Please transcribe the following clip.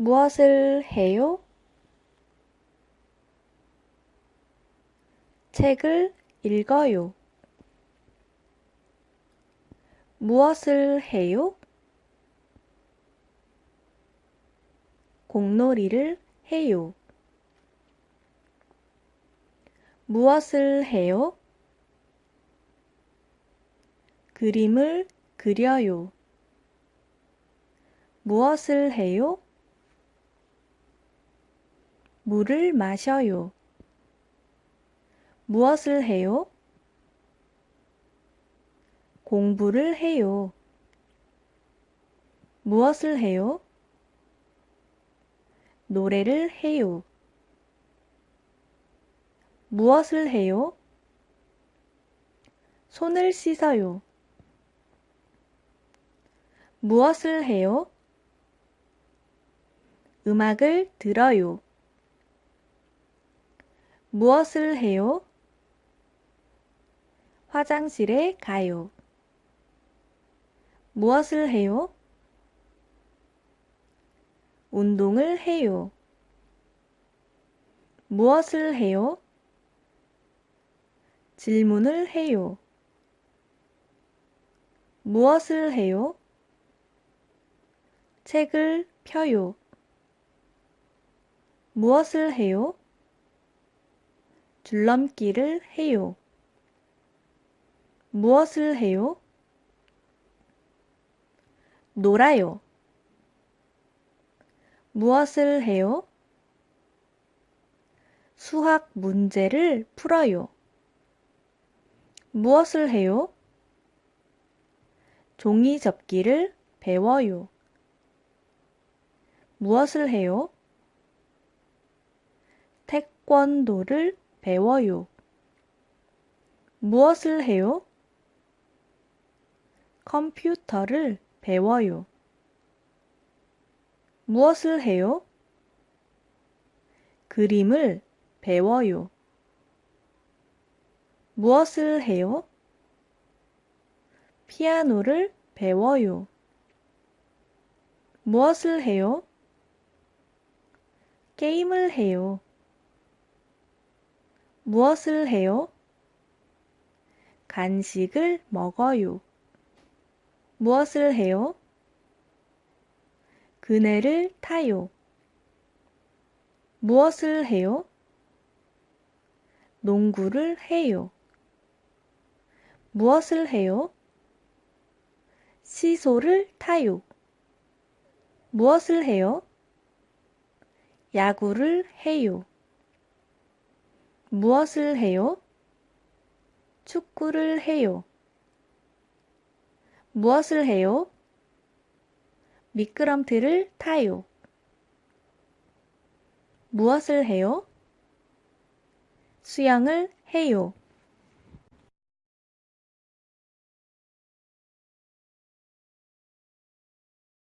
무엇을 해요? 책을 읽어요. 무엇을 해요? 공놀이를 해요. 무엇을 해요? 그림을 그려요. 무엇을 해요? 물을 마셔요. 무엇을 해요? 공부를 해요. 무엇을 해요? 노래를 해요. 무엇을 해요? 손을 씻어요. 무엇을 해요? 음악을 들어요. 무엇을 해요? 화장실에 가요. 무엇을 해요? 운동을 해요. 무엇을 해요? 질문을 해요. 무엇을 해요? 책을 펴요. 무엇을 해요? 줄넘기를 해요. 무엇을 해요? 놀아요. 무엇을 해요? 수학 문제를 풀어요. 무엇을 해요? 종이 접기를 배워요. 무엇을 해요? 태권도를 배워요. 무엇을 해요? 컴퓨터를 배워요. 무엇을 해요? 그림을 배워요. 무엇을 해요? 피아노를 배워요. 무엇을 해요? 게임을 해요. 무엇을 해요? 간식을 먹어요. 무엇을 해요? 그네를 타요. 무엇을 해요? 농구를 해요. 무엇을 해요? 시소를 타요. 무엇을 해요? 야구를 해요. 무엇을 해요? 축구를 해요. 무엇을 해요? 미끄럼틀을 타요. 무엇을 해요? 수영을 해요.